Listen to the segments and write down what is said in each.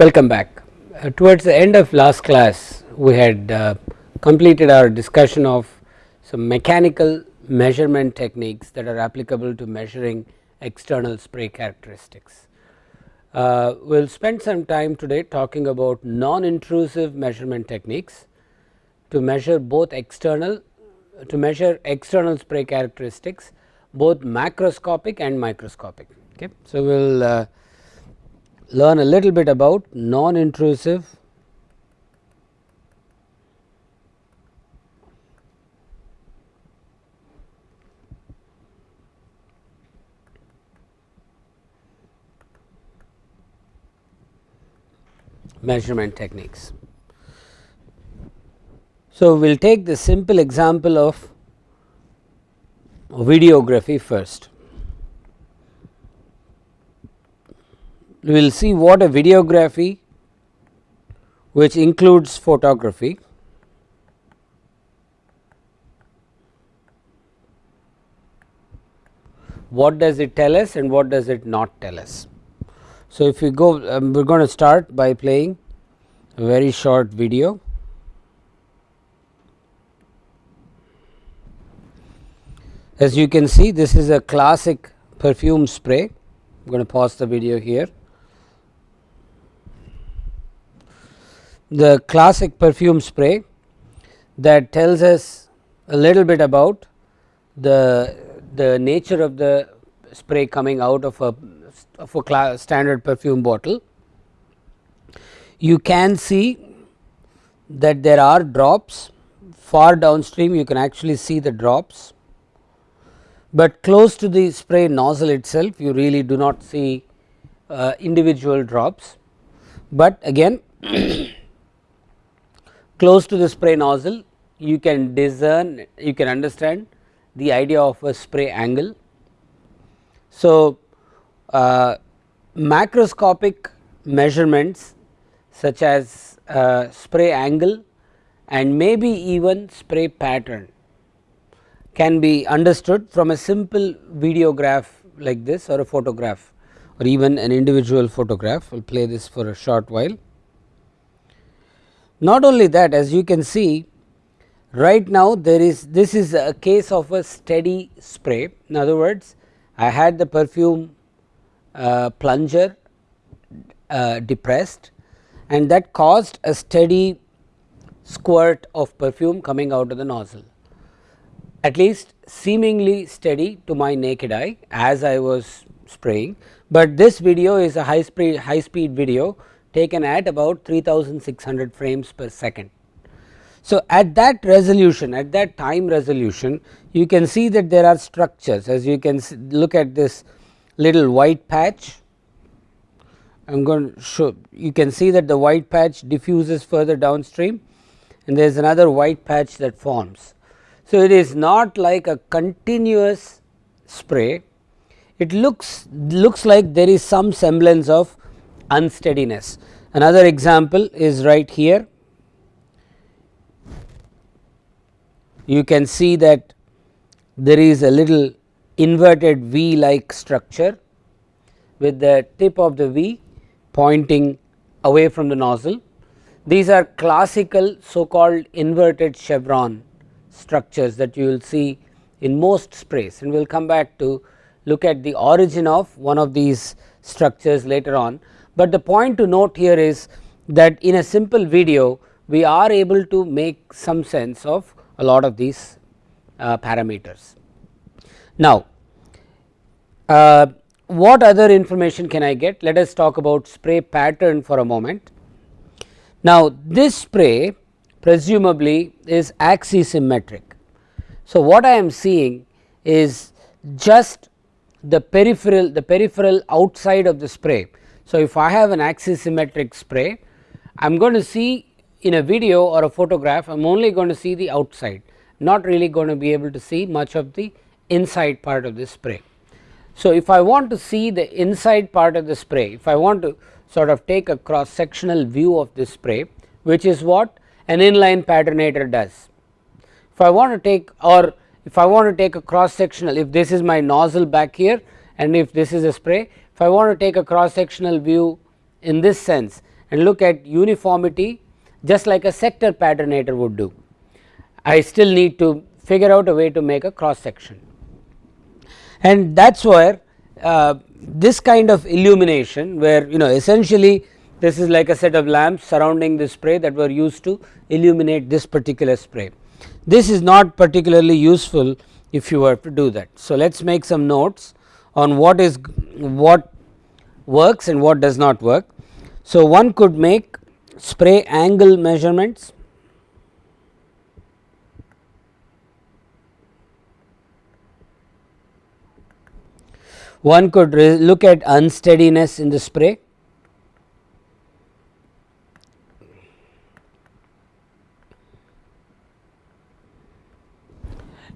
Welcome back. Uh, towards the end of last class we had uh, completed our discussion of some mechanical measurement techniques that are applicable to measuring external spray characteristics. Uh, we will spend some time today talking about non-intrusive measurement techniques to measure both external to measure external spray characteristics both macroscopic and microscopic. Okay. So, we will uh, learn a little bit about non-intrusive measurement techniques. So, we will take the simple example of videography first. We will see what a videography which includes photography what does it tell us and what does it not tell us. So, if we go um, we are going to start by playing a very short video. As you can see this is a classic perfume spray, I am going to pause the video here. The classic perfume spray that tells us a little bit about the, the nature of the spray coming out of a, of a standard perfume bottle. You can see that there are drops far downstream you can actually see the drops but close to the spray nozzle itself you really do not see uh, individual drops. But again close to the spray nozzle you can discern you can understand the idea of a spray angle. So, uh, macroscopic measurements such as uh, spray angle and maybe even spray pattern can be understood from a simple videograph like this or a photograph or even an individual photograph. We will play this for a short while. Not only that as you can see right now there is this is a case of a steady spray. In other words I had the perfume uh, plunger uh, depressed and that caused a steady squirt of perfume coming out of the nozzle at least seemingly steady to my naked eye as I was spraying, but this video is a high speed high speed video taken at about 3600 frames per second. So, at that resolution at that time resolution you can see that there are structures as you can look at this little white patch I am going to show you can see that the white patch diffuses further downstream and there is another white patch that forms. So, it is not like a continuous spray, it looks looks like there is some semblance of unsteadiness. Another example is right here. You can see that there is a little inverted V like structure with the tip of the V pointing away from the nozzle. These are classical so called inverted chevron structures that you will see in most sprays and we will come back to look at the origin of one of these structures later on. But the point to note here is that in a simple video we are able to make some sense of a lot of these uh, parameters. Now, uh, what other information can I get? Let us talk about spray pattern for a moment. Now, this spray presumably is axisymmetric. So, what I am seeing is just the peripheral the peripheral outside of the spray. So, if I have an axisymmetric spray I am going to see in a video or a photograph I am only going to see the outside not really going to be able to see much of the inside part of the spray. So, if I want to see the inside part of the spray if I want to sort of take a cross sectional view of this spray which is what an inline patternator does. If I want to take or if I want to take a cross sectional if this is my nozzle back here and if this is a spray if I want to take a cross sectional view in this sense and look at uniformity just like a sector patternator would do. I still need to figure out a way to make a cross section and that is where uh, this kind of illumination where you know essentially this is like a set of lamps surrounding the spray that were used to illuminate this particular spray. This is not particularly useful if you were to do that. So, let us make some notes on what is what works and what does not work. So, one could make spray angle measurements one could look at unsteadiness in the spray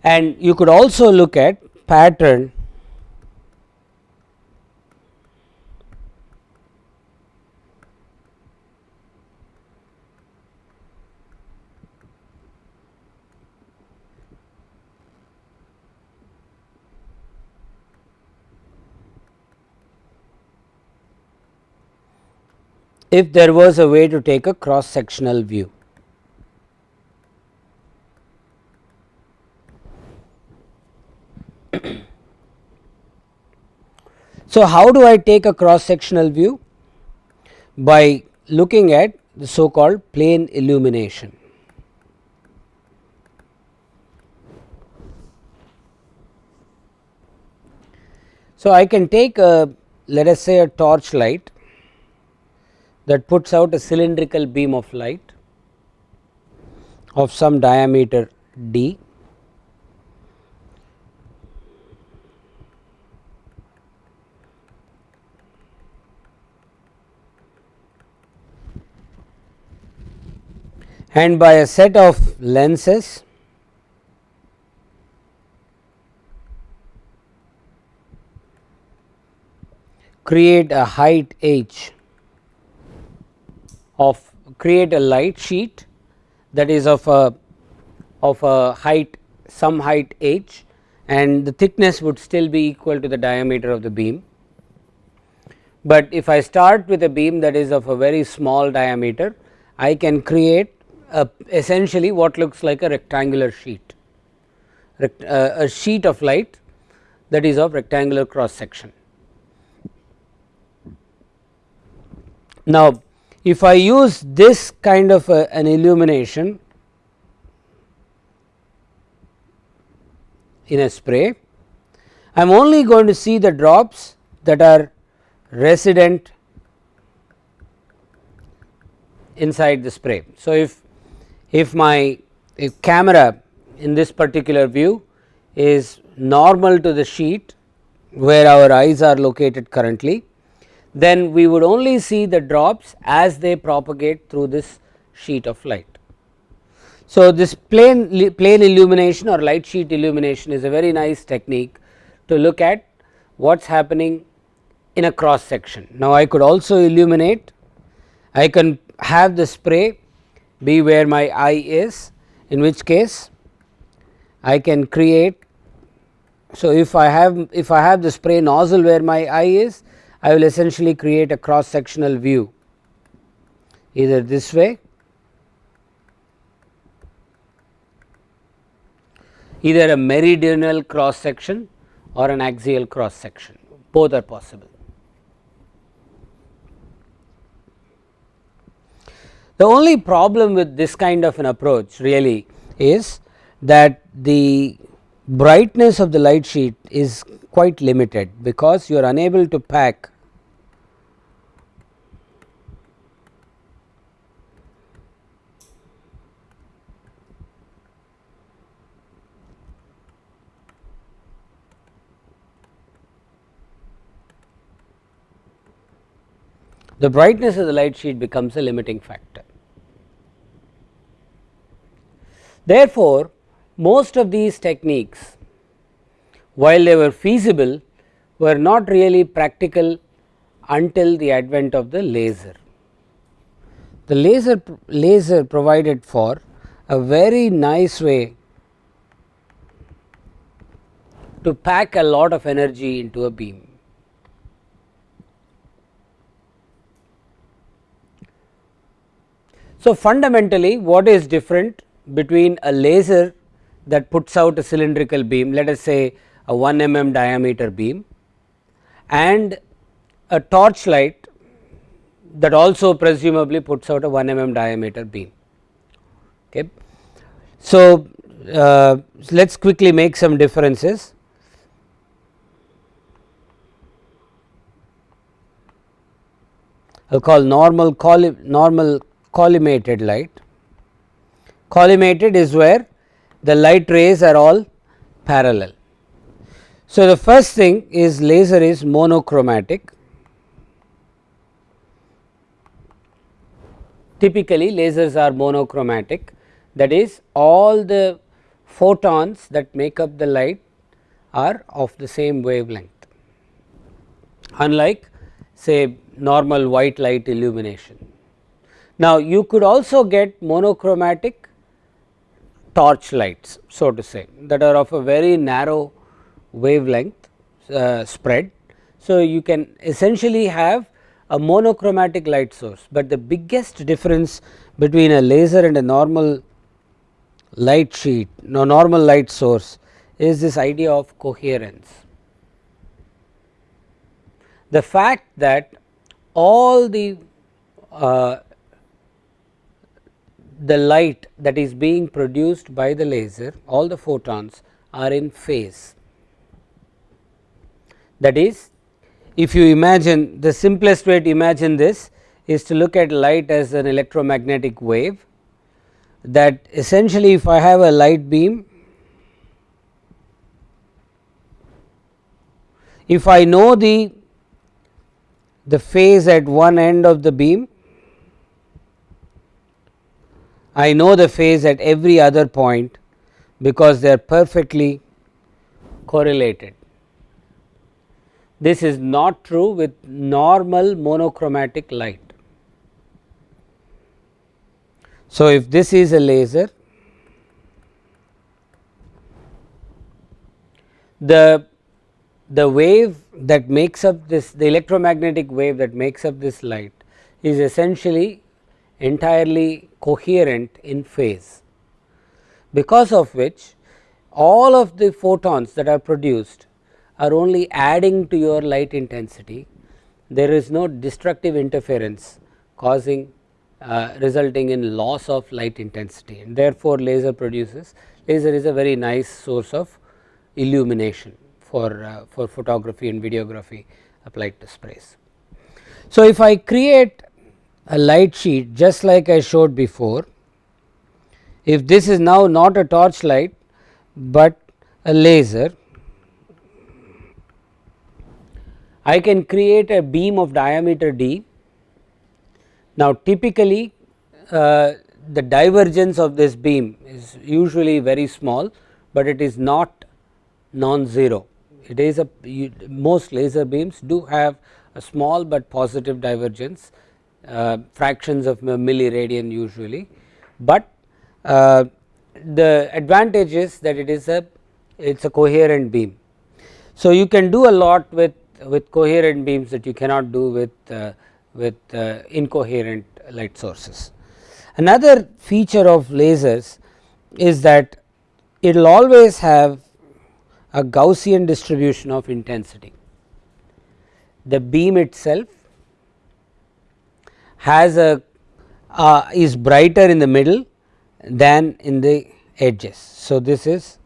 and you could also look at pattern if there was a way to take a cross sectional view. so, how do I take a cross sectional view? By looking at the so called plane illumination. So, I can take a let us say a torch light that puts out a cylindrical beam of light of some diameter d. And by a set of lenses create a height h of create a light sheet that is of a of a height some height h and the thickness would still be equal to the diameter of the beam. But if I start with a beam that is of a very small diameter I can create a essentially what looks like a rectangular sheet uh, a sheet of light that is of rectangular cross section. Now if I use this kind of a, an illumination in a spray, I am only going to see the drops that are resident inside the spray. So, if if my if camera in this particular view is normal to the sheet where our eyes are located currently then we would only see the drops as they propagate through this sheet of light. So, this plane, plane illumination or light sheet illumination is a very nice technique to look at what is happening in a cross section. Now, I could also illuminate, I can have the spray be where my eye is in which case I can create. So, if I have if I have the spray nozzle where my eye is I will essentially create a cross sectional view either this way either a meridional cross section or an axial cross section both are possible. The only problem with this kind of an approach really is that the brightness of the light sheet is quite limited because you are unable to pack the brightness of the light sheet becomes a limiting factor. Therefore, most of these techniques while they were feasible were not really practical until the advent of the laser. The laser laser provided for a very nice way to pack a lot of energy into a beam. So, fundamentally what is different between a laser that puts out a cylindrical beam let us say a 1 mm diameter beam and a torch light that also presumably puts out a 1 mm diameter beam. Okay. So, uh, let us quickly make some differences. I will call normal normal collimated light. Collimated is where the light rays are all parallel. So, the first thing is laser is monochromatic. Typically lasers are monochromatic that is all the photons that make up the light are of the same wavelength unlike say normal white light illumination. Now, you could also get monochromatic torch lights so to say that are of a very narrow wavelength uh, spread. So, you can essentially have a monochromatic light source, but the biggest difference between a laser and a normal light sheet no normal light source is this idea of coherence. The fact that all the uh, the light that is being produced by the laser all the photons are in phase. That is if you imagine the simplest way to imagine this is to look at light as an electromagnetic wave that essentially if I have a light beam if I know the the phase at one end of the beam I know the phase at every other point because they are perfectly correlated. This is not true with normal monochromatic light. So, if this is a laser, the the wave that makes up this the electromagnetic wave that makes up this light is essentially entirely coherent in phase because of which all of the photons that are produced are only adding to your light intensity there is no destructive interference causing uh, resulting in loss of light intensity and therefore laser produces laser is a very nice source of illumination for uh, for photography and videography applied to sprays. So, if I create a light sheet just like I showed before. If this is now not a torch light, but a laser, I can create a beam of diameter d. Now, typically uh, the divergence of this beam is usually very small, but it is not non-zero. It is a most laser beams do have a small, but positive divergence uh, fractions of milliradian usually, but uh, the advantage is that it is a it is a coherent beam. So, you can do a lot with with coherent beams that you cannot do with uh, with uh, incoherent light sources. Another feature of lasers is that it will always have a Gaussian distribution of intensity. The beam itself has a uh, is brighter in the middle than in the edges. So, this is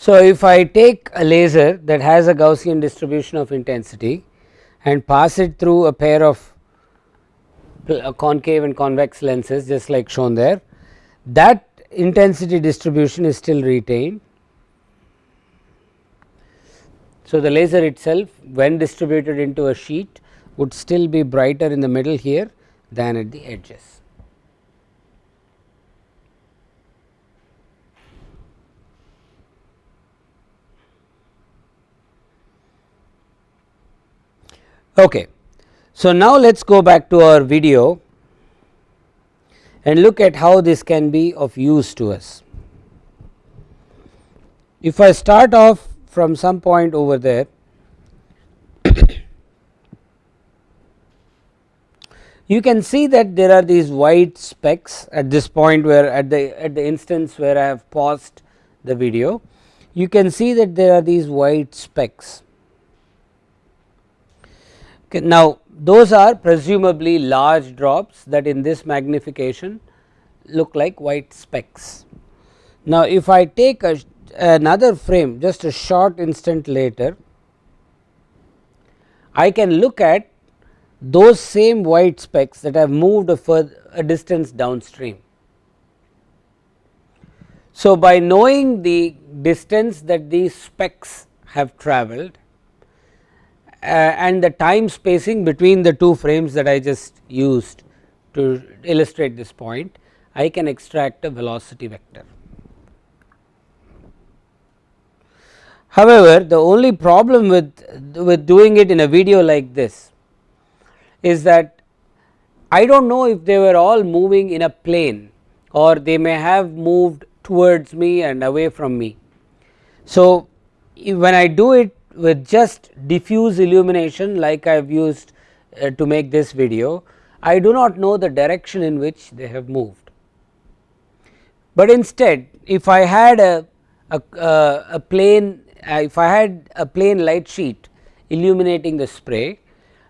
So, if I take a laser that has a Gaussian distribution of intensity and pass it through a pair of concave and convex lenses just like shown there, that intensity distribution is still retained. So, the laser itself when distributed into a sheet would still be brighter in the middle here than at the edges. Okay. So, now let us go back to our video and look at how this can be of use to us. If I start off from some point over there you can see that there are these white specks at this point where at the at the instance where I have paused the video you can see that there are these white specks. Okay, now, those are presumably large drops that in this magnification look like white specks. Now, if I take a, another frame just a short instant later, I can look at those same white specks that have moved a, further, a distance downstream. So, by knowing the distance that these specks have travelled Uh, and the time spacing between the two frames that I just used to illustrate this point, I can extract a velocity vector. However, the only problem with, with doing it in a video like this is that I do not know if they were all moving in a plane or they may have moved towards me and away from me. So, when I do it with just diffuse illumination like I have used uh, to make this video, I do not know the direction in which they have moved. But instead if I had a, a, uh, a plane uh, if I had a plane light sheet illuminating the spray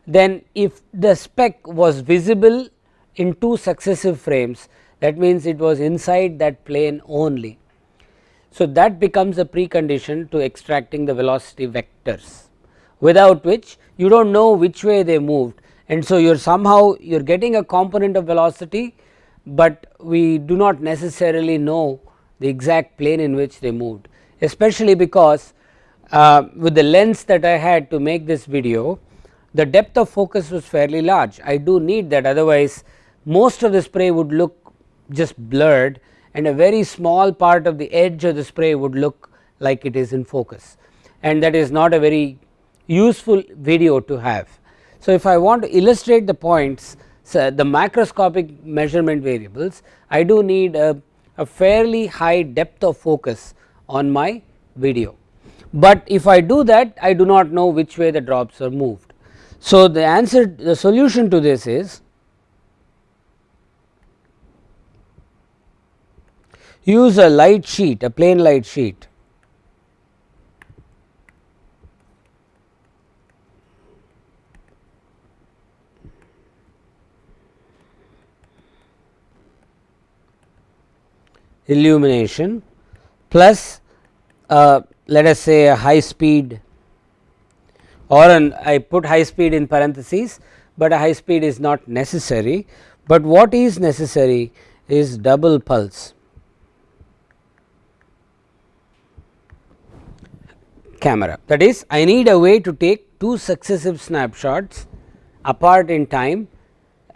then if the speck was visible in two successive frames that means it was inside that plane only. So, that becomes a precondition to extracting the velocity vectors without which you do not know which way they moved. And so you are somehow you are getting a component of velocity, but we do not necessarily know the exact plane in which they moved. Especially because uh, with the lens that I had to make this video the depth of focus was fairly large. I do need that otherwise most of the spray would look just blurred and a very small part of the edge of the spray would look like it is in focus and that is not a very useful video to have. So, if I want to illustrate the points so the macroscopic measurement variables I do need a, a fairly high depth of focus on my video, but if I do that I do not know which way the drops are moved. So, the answer the solution to this is use a light sheet a plane light sheet illumination plus uh, let us say a high speed or an I put high speed in parentheses, but a high speed is not necessary, but what is necessary is double pulse. Camera that is I need a way to take two successive snapshots apart in time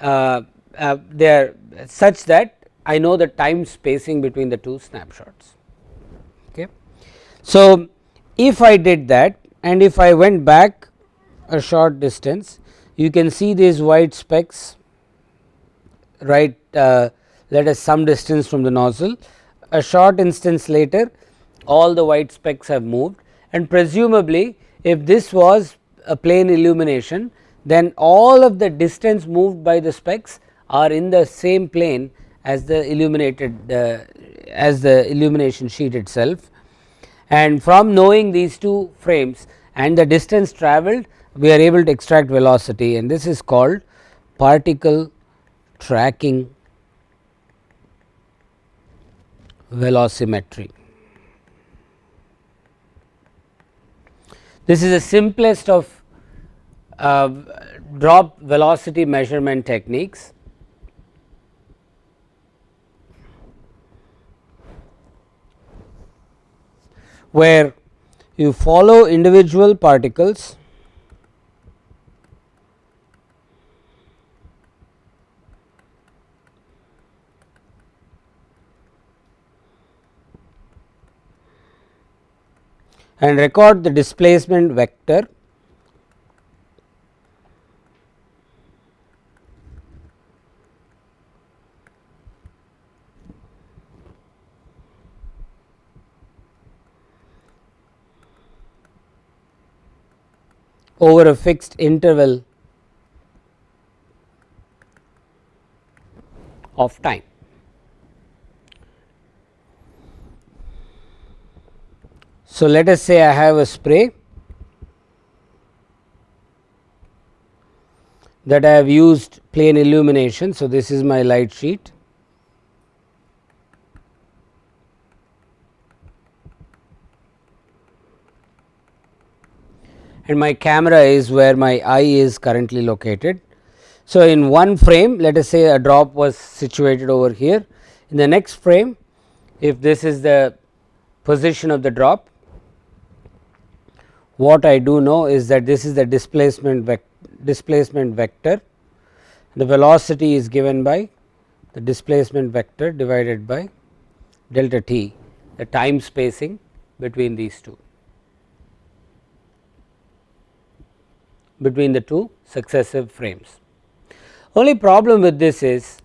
uh, uh, they are such that I know the time spacing between the two snapshots. Okay. So, if I did that and if I went back a short distance you can see these white specks right uh, let us some distance from the nozzle a short instance later all the white specks have moved and presumably if this was a plane illumination then all of the distance moved by the specks are in the same plane as the illuminated uh, as the illumination sheet itself and from knowing these two frames and the distance travelled we are able to extract velocity and this is called particle tracking velocimetry. This is the simplest of uh, drop velocity measurement techniques. where you follow individual particles and record the displacement vector over a fixed interval of time. So, let us say I have a spray that I have used plane illumination. So, this is my light sheet and my camera is where my eye is currently located. So, in one frame let us say a drop was situated over here in the next frame if this is the position of the drop what I do know is that this is the displacement displacement vector the velocity is given by the displacement vector divided by delta t the time spacing between these two. between the two successive frames. Only problem with this is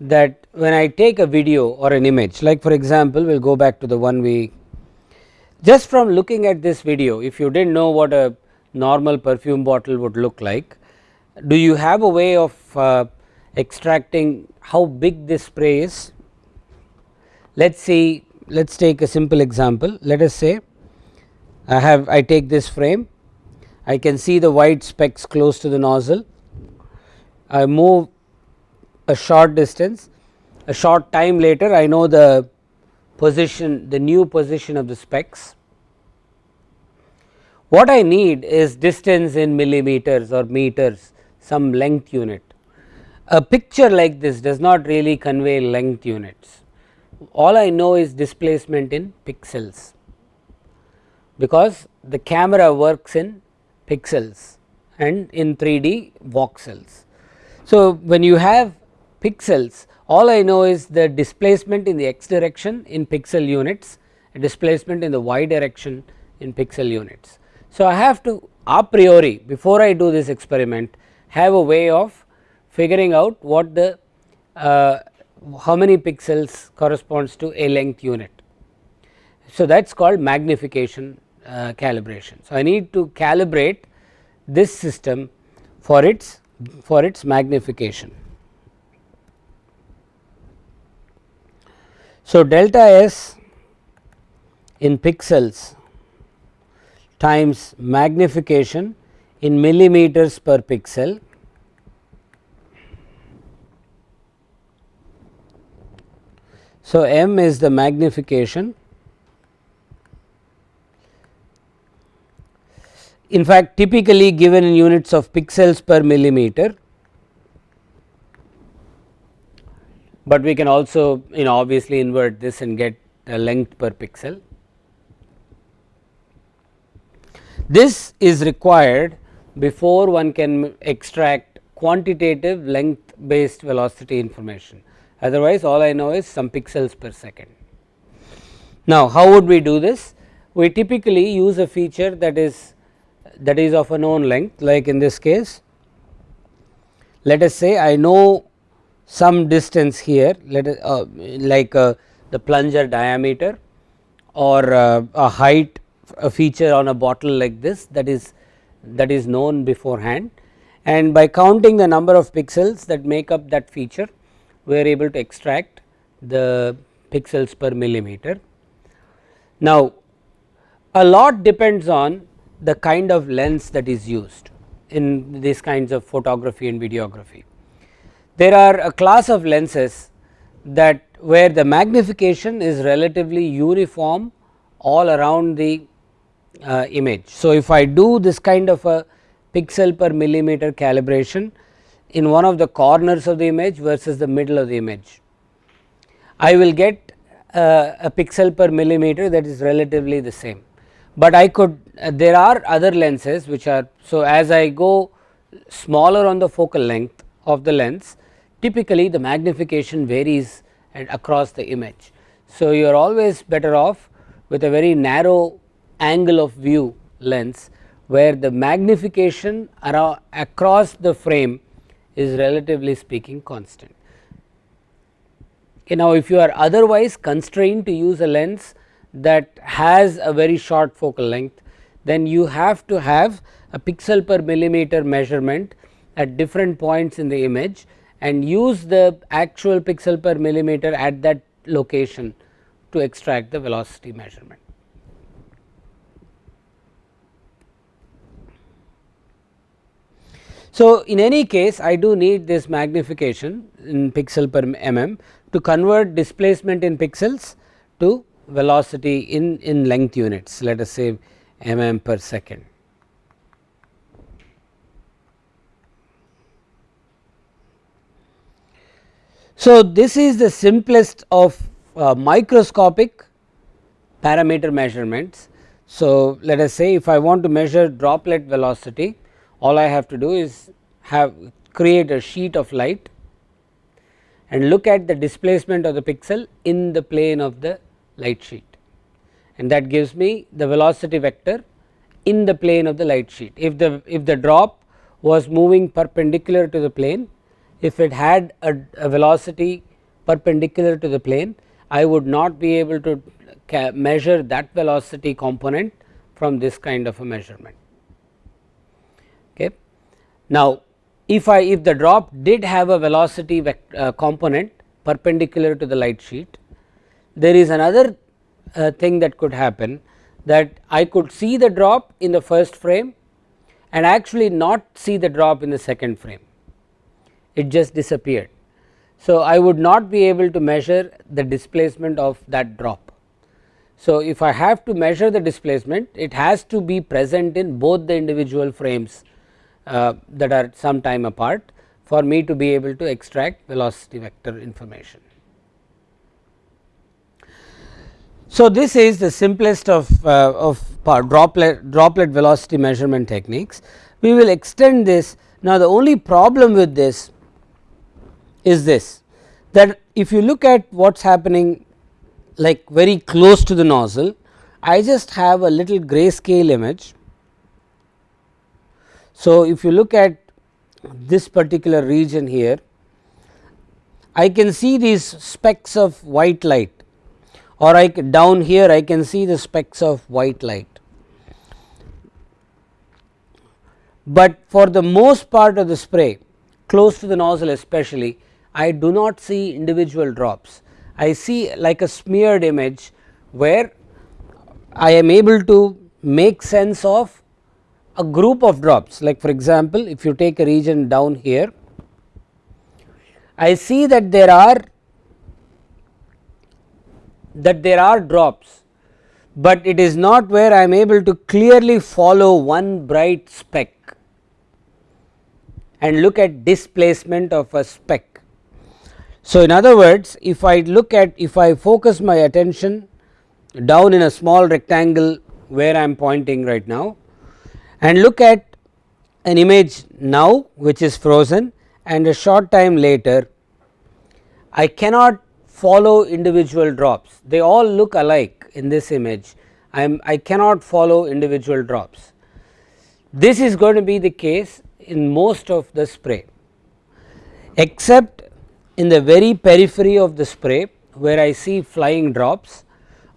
that when I take a video or an image like for example, we will go back to the one we just from looking at this video if you did not know what a normal perfume bottle would look like, do you have a way of uh, extracting how big this spray is? Let us see let us take a simple example let us say I have I take this frame I can see the white specks close to the nozzle. I move a short distance, a short time later I know the position, the new position of the specks. What I need is distance in millimeters or meters, some length unit. A picture like this does not really convey length units. All I know is displacement in pixels, because the camera works in pixels and in 3D voxels. So, when you have pixels all I know is the displacement in the x direction in pixel units, displacement in the y direction in pixel units. So, I have to a priori before I do this experiment have a way of figuring out what the uh, how many pixels corresponds to a length unit. So, that is called magnification uh, calibration. So, I need to calibrate this system for its for its magnification. So, delta s in pixels times magnification in millimeters per pixel So, m is the magnification. In fact typically given in units of pixels per millimeter, but we can also you know obviously invert this and get a length per pixel. This is required before one can extract quantitative length based velocity information otherwise all I know is some pixels per second. Now how would we do this? We typically use a feature that is that is of a known length like in this case let us say I know some distance here let us uh, like uh, the plunger diameter or uh, a height a feature on a bottle like this that is that is known beforehand and by counting the number of pixels that make up that feature we are able to extract the pixels per millimeter. Now a lot depends on the kind of lens that is used in these kinds of photography and videography. There are a class of lenses that where the magnification is relatively uniform all around the uh, image. So, if I do this kind of a pixel per millimeter calibration in one of the corners of the image versus the middle of the image, I will get uh, a pixel per millimeter that is relatively the same but I could uh, there are other lenses which are so as I go smaller on the focal length of the lens typically the magnification varies across the image. So, you are always better off with a very narrow angle of view lens where the magnification across the frame is relatively speaking constant. Okay, now, if you are otherwise constrained to use a lens that has a very short focal length then you have to have a pixel per millimeter measurement at different points in the image and use the actual pixel per millimeter at that location to extract the velocity measurement. So, in any case I do need this magnification in pixel per mm to convert displacement in pixels to velocity in, in length units let us say mm per second. So, this is the simplest of uh, microscopic parameter measurements. So, let us say if I want to measure droplet velocity all I have to do is have create a sheet of light and look at the displacement of the pixel in the plane of the light sheet and that gives me the velocity vector in the plane of the light sheet. If the if the drop was moving perpendicular to the plane if it had a, a velocity perpendicular to the plane I would not be able to measure that velocity component from this kind of a measurement. Okay. Now, if I if the drop did have a velocity uh, component perpendicular to the light sheet, there is another uh, thing that could happen that I could see the drop in the first frame and actually not see the drop in the second frame, it just disappeared. So, I would not be able to measure the displacement of that drop. So, if I have to measure the displacement it has to be present in both the individual frames uh, that are some time apart for me to be able to extract velocity vector information. So, this is the simplest of, uh, of droplet, droplet velocity measurement techniques. We will extend this now the only problem with this is this that if you look at what is happening like very close to the nozzle, I just have a little grayscale image. So, if you look at this particular region here, I can see these specks of white light or I down here I can see the specks of white light. But for the most part of the spray close to the nozzle especially I do not see individual drops. I see like a smeared image where I am able to make sense of a group of drops like for example, if you take a region down here I see that there are that there are drops, but it is not where I am able to clearly follow one bright speck and look at displacement of a speck so, in other words if I look at if I focus my attention down in a small rectangle where I am pointing right now and look at an image now which is frozen and a short time later I cannot follow individual drops they all look alike in this image I am I cannot follow individual drops. This is going to be the case in most of the spray except in the very periphery of the spray where I see flying drops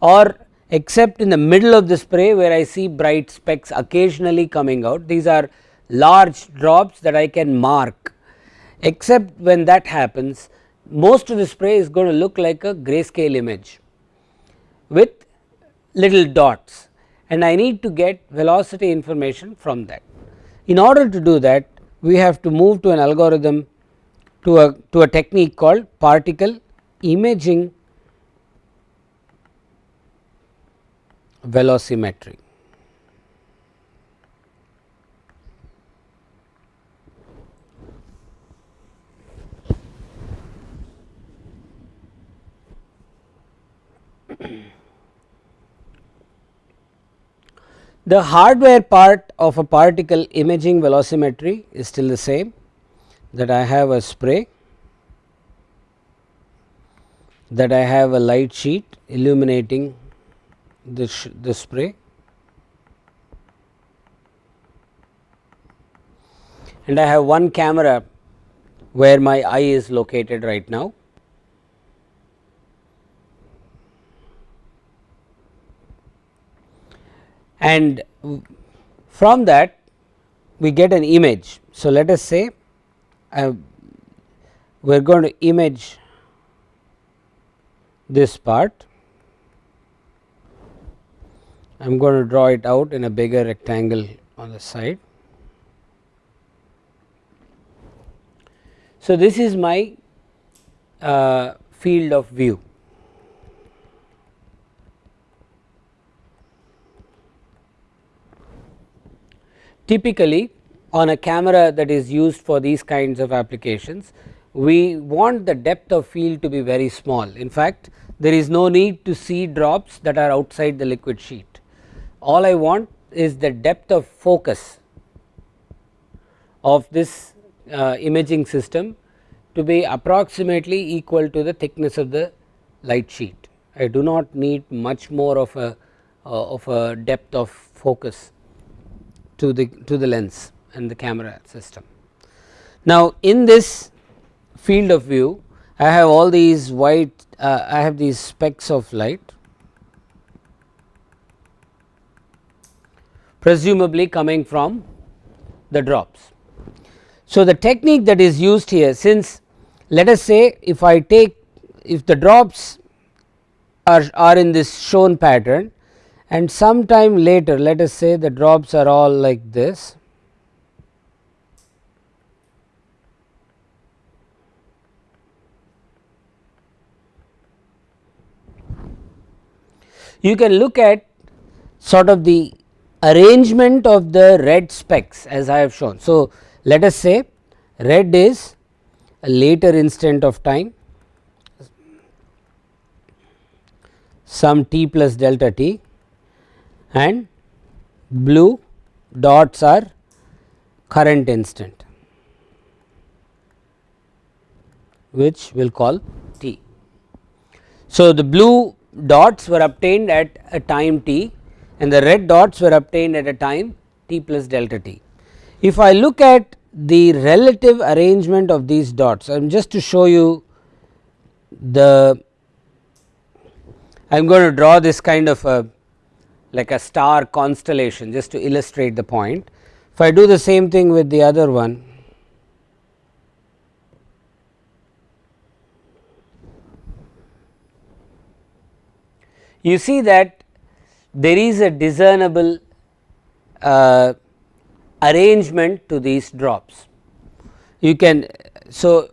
or except in the middle of the spray where I see bright specks occasionally coming out. These are large drops that I can mark except when that happens most of the spray is going to look like a grayscale image with little dots and I need to get velocity information from that. In order to do that we have to move to an algorithm to a to a technique called particle imaging velocimetry. the hardware part of a particle imaging velocimetry is still the same that I have a spray, that I have a light sheet illuminating the, the spray and I have one camera where my eye is located right now. And from that we get an image. So, let us say uh, we are going to image this part. I am going to draw it out in a bigger rectangle on the side. So, this is my uh, field of view. Typically on a camera that is used for these kinds of applications, we want the depth of field to be very small. In fact, there is no need to see drops that are outside the liquid sheet. All I want is the depth of focus of this uh, imaging system to be approximately equal to the thickness of the light sheet. I do not need much more of a uh, of a depth of focus to the to the lens and the camera system. Now, in this field of view I have all these white uh, I have these specks of light presumably coming from the drops. So, the technique that is used here since let us say if I take if the drops are, are in this shown pattern and sometime later let us say the drops are all like this. You can look at sort of the arrangement of the red specks as I have shown. So, let us say red is a later instant of time some t plus delta t and blue dots are current instant which we will call t. So, the blue dots were obtained at a time t and the red dots were obtained at a time t plus delta t. If I look at the relative arrangement of these dots, I am just to show you the I am going to draw this kind of a like a star constellation just to illustrate the point. If I do the same thing with the other one, you see that there is a discernible uh, arrangement to these drops. You can so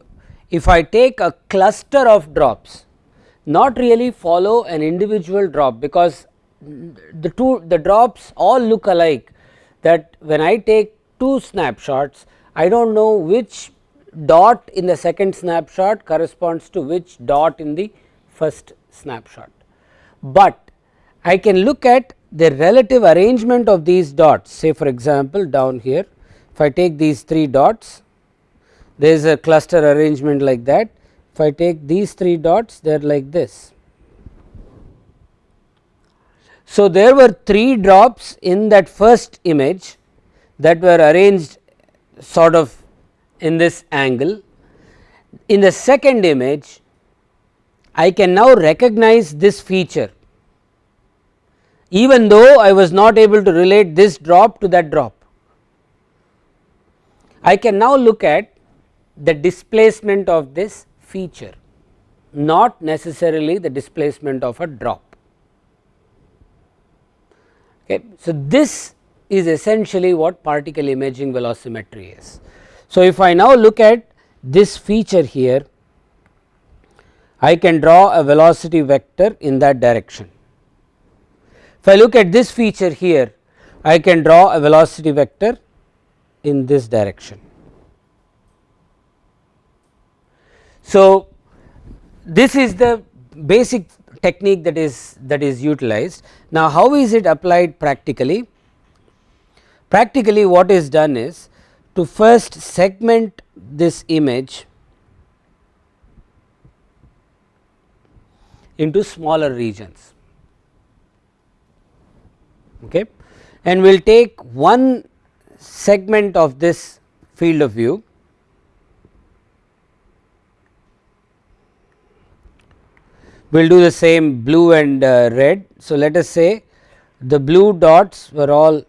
if I take a cluster of drops not really follow an individual drop because the two the drops all look alike that when I take two snapshots I do not know which dot in the second snapshot corresponds to which dot in the first snapshot. But I can look at the relative arrangement of these dots say for example, down here if I take these 3 dots there is a cluster arrangement like that if I take these 3 dots they are like this. So, there were 3 drops in that first image that were arranged sort of in this angle. In the second image I can now recognize this feature even though I was not able to relate this drop to that drop. I can now look at the displacement of this feature not necessarily the displacement of a drop. Okay. So, this is essentially what particle imaging velocimetry is. So, if I now look at this feature here I can draw a velocity vector in that direction. If I look at this feature here, I can draw a velocity vector in this direction. So, this is the basic technique that is that is utilized. Now, how is it applied practically? Practically what is done is to first segment this image into smaller regions okay. and we will take one segment of this field of view we will do the same blue and uh, red. So, let us say the blue dots were all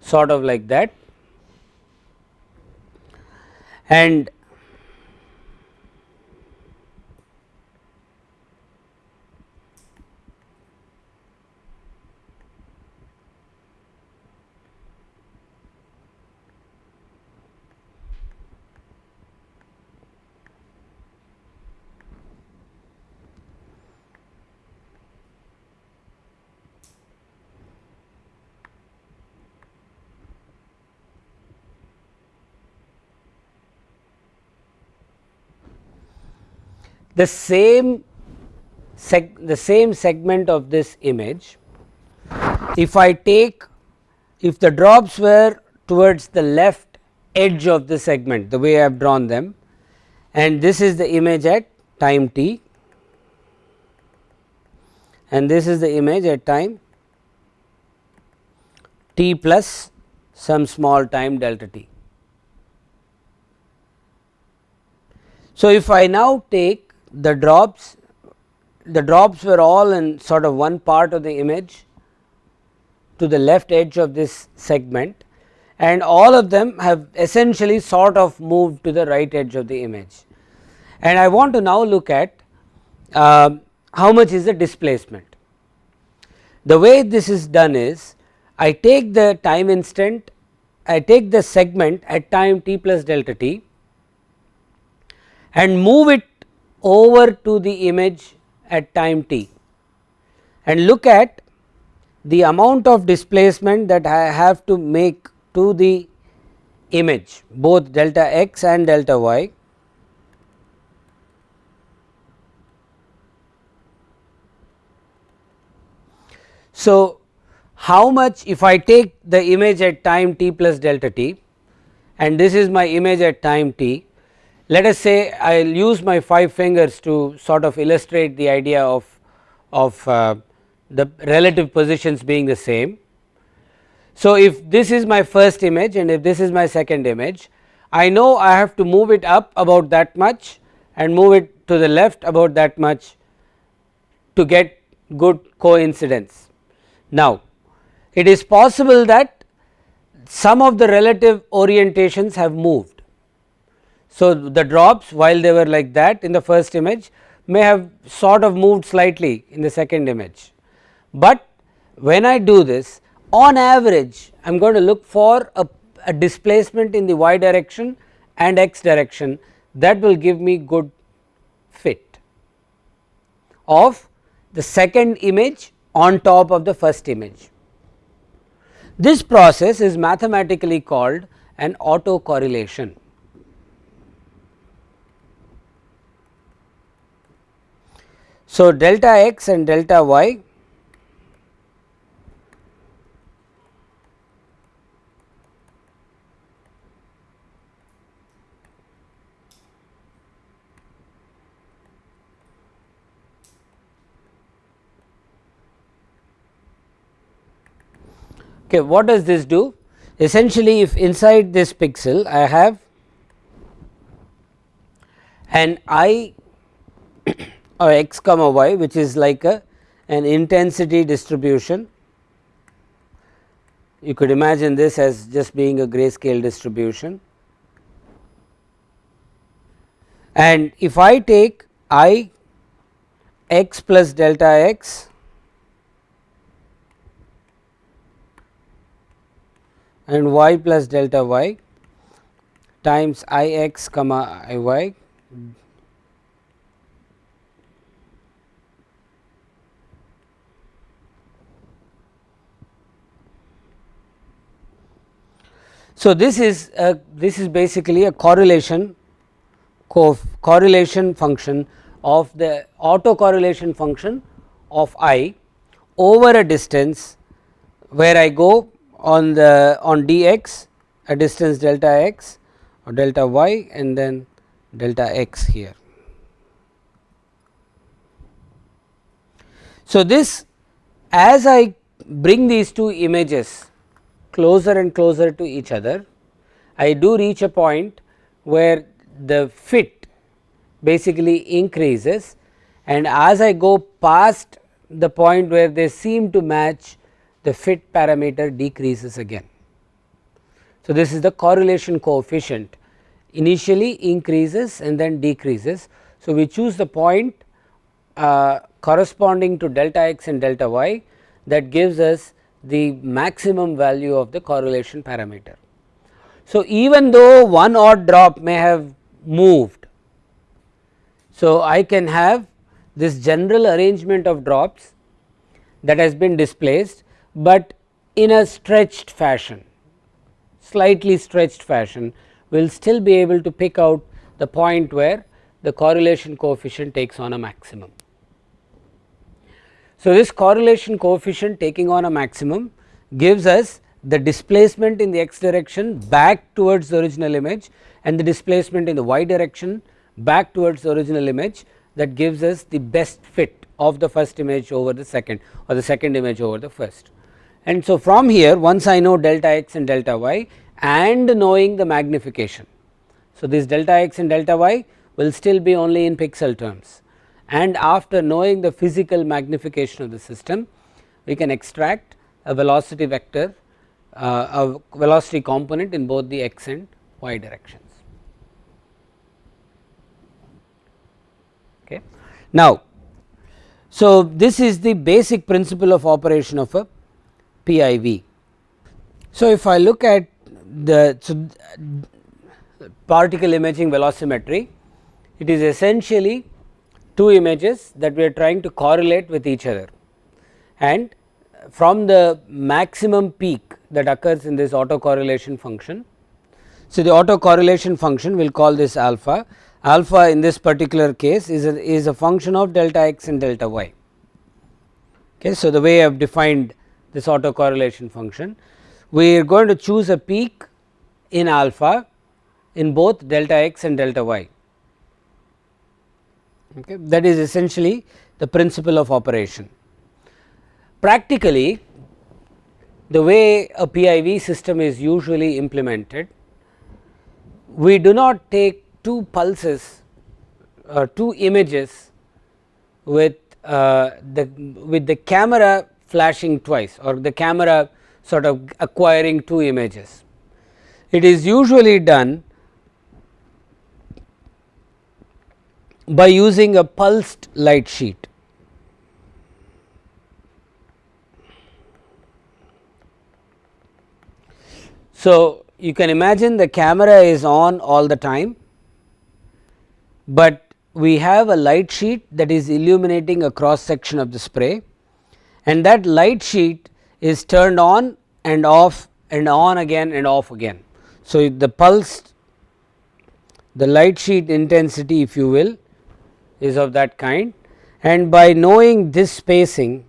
sort of like that and the same the same segment of this image if I take if the drops were towards the left edge of the segment the way I have drawn them and this is the image at time t and this is the image at time t plus some small time delta t. So, if I now take the drops the drops were all in sort of one part of the image to the left edge of this segment and all of them have essentially sort of moved to the right edge of the image. And I want to now look at uh, how much is the displacement. The way this is done is I take the time instant I take the segment at time t plus delta t and move it over to the image at time t and look at the amount of displacement that I have to make to the image both delta x and delta y. So, how much if I take the image at time t plus delta t and this is my image at time t let us say I will use my 5 fingers to sort of illustrate the idea of, of uh, the relative positions being the same. So, if this is my first image and if this is my second image, I know I have to move it up about that much and move it to the left about that much to get good coincidence. Now, it is possible that some of the relative orientations have moved so, the drops while they were like that in the first image may have sort of moved slightly in the second image, but when I do this on average I am going to look for a, a displacement in the y direction and x direction that will give me good fit of the second image on top of the first image. This process is mathematically called an autocorrelation. So, delta x and delta y Okay, what does this do? Essentially, if inside this pixel I have an i or x comma y which is like a an intensity distribution. You could imagine this as just being a grayscale distribution. And if I take i x plus delta x and y plus delta y times i x comma i y So, this is a, this is basically a correlation co correlation function of the autocorrelation function of i over a distance where I go on the on dx a distance delta x or delta y and then delta x here. So, this as I bring these two images closer and closer to each other, I do reach a point where the fit basically increases and as I go past the point where they seem to match the fit parameter decreases again. So, this is the correlation coefficient initially increases and then decreases. So, we choose the point uh, corresponding to delta x and delta y that gives us the maximum value of the correlation parameter. So, even though one odd drop may have moved, so I can have this general arrangement of drops that has been displaced, but in a stretched fashion slightly stretched fashion we will still be able to pick out the point where the correlation coefficient takes on a maximum. So, this correlation coefficient taking on a maximum gives us the displacement in the x direction back towards the original image and the displacement in the y direction back towards the original image that gives us the best fit of the first image over the second or the second image over the first. And so, from here once I know delta x and delta y and knowing the magnification. So, this delta x and delta y will still be only in pixel terms and after knowing the physical magnification of the system we can extract a velocity vector uh, a velocity component in both the x and y directions. Okay. Now, so this is the basic principle of operation of a PIV. So, if I look at the so particle imaging velocimetry, it is essentially two images that we are trying to correlate with each other and from the maximum peak that occurs in this autocorrelation function. So, the autocorrelation function we will call this alpha, alpha in this particular case is a, is a function of delta x and delta y. Okay. So, the way I have defined this autocorrelation function, we are going to choose a peak in alpha in both delta x and delta y. Okay. That is essentially the principle of operation. Practically the way a PIV system is usually implemented, we do not take two pulses or uh, two images with uh, the with the camera flashing twice or the camera sort of acquiring two images. It is usually done by using a pulsed light sheet. So, you can imagine the camera is on all the time, but we have a light sheet that is illuminating a cross section of the spray and that light sheet is turned on and off and on again and off again. So, the pulse the light sheet intensity if you will is of that kind and by knowing this spacing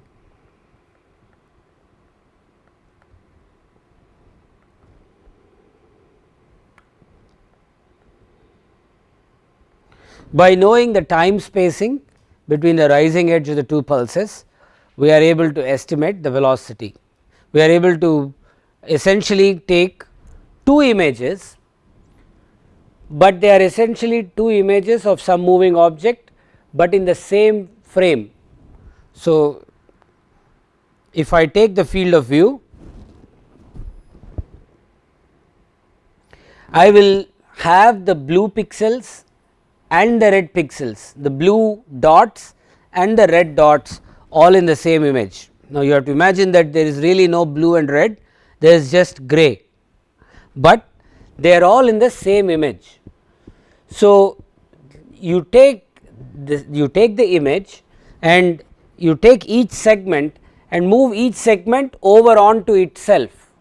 by knowing the time spacing between the rising edge of the two pulses we are able to estimate the velocity. We are able to essentially take two images, but they are essentially two images of some moving object, but in the same frame. So, if I take the field of view, I will have the blue pixels and the red pixels, the blue dots and the red dots all in the same image. Now, you have to imagine that there is really no blue and red, there is just gray, but they are all in the same image. So, you take this, you take the image and you take each segment and move each segment over onto itself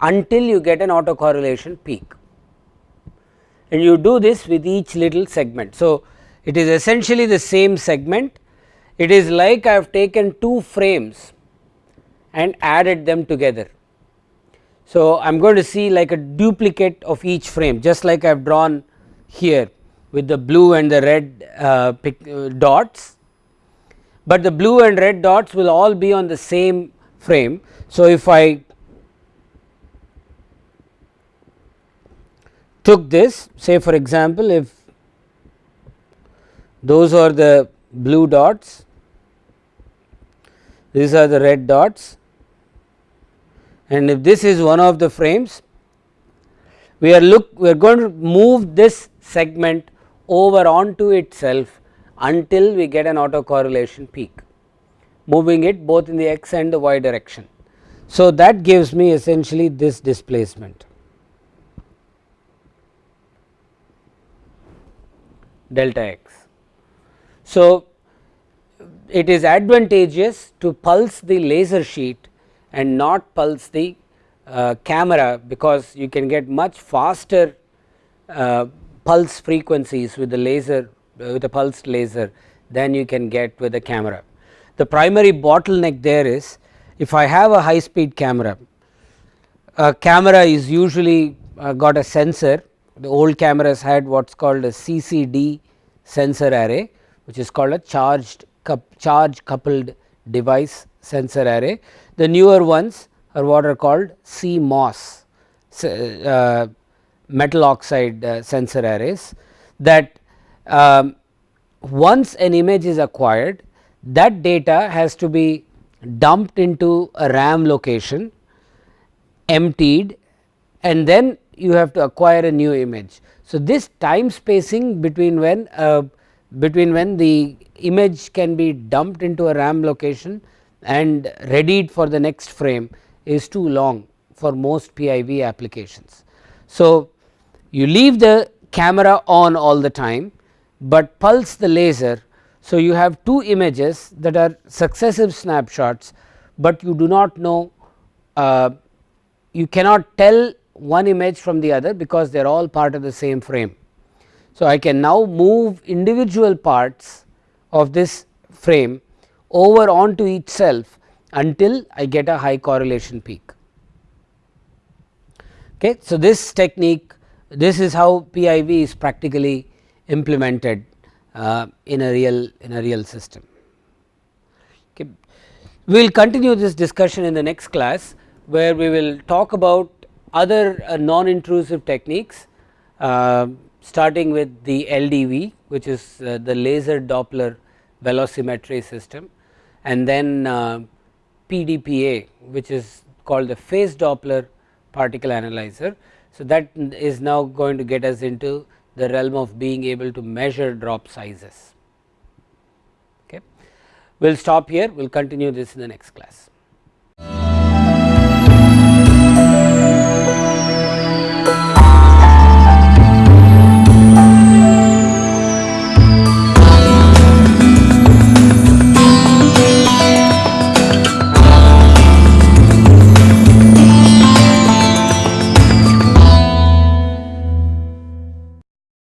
until you get an autocorrelation peak and you do this with each little segment. So, it is essentially the same segment it is like I have taken two frames and added them together. So, I am going to see like a duplicate of each frame just like I have drawn here with the blue and the red uh, uh, dots, but the blue and red dots will all be on the same frame. So, if I took this say for example, if those are the blue dots, these are the red dots and if this is one of the frames we are look we are going to move this segment over onto itself until we get an autocorrelation peak moving it both in the x and the y direction. So, that gives me essentially this displacement delta x. So, it is advantageous to pulse the laser sheet and not pulse the uh, camera because you can get much faster uh, pulse frequencies with the laser uh, with a pulsed laser than you can get with the camera. The primary bottleneck there is if I have a high speed camera, a camera is usually uh, got a sensor the old cameras had what is called a CCD sensor array which is called a charged charge coupled device sensor array. The newer ones are what are called CMOS uh, metal oxide uh, sensor arrays that um, once an image is acquired that data has to be dumped into a RAM location emptied and then you have to acquire a new image. So, this time spacing between when uh, between when the image can be dumped into a RAM location and readied for the next frame is too long for most PIV applications. So, you leave the camera on all the time, but pulse the laser. So, you have two images that are successive snapshots, but you do not know uh, you cannot tell one image from the other because they are all part of the same frame. So, I can now move individual parts of this frame over onto itself until I get a high correlation peak. Okay. So, this technique this is how PIV is practically implemented uh, in a real in a real system. Okay. We will continue this discussion in the next class where we will talk about other uh, non intrusive techniques uh, starting with the LDV which is uh, the laser Doppler velocimetry system and then uh, PDPA which is called the phase Doppler particle analyzer. So, that is now going to get us into the realm of being able to measure drop sizes. Okay. We will stop here, we will continue this in the next class.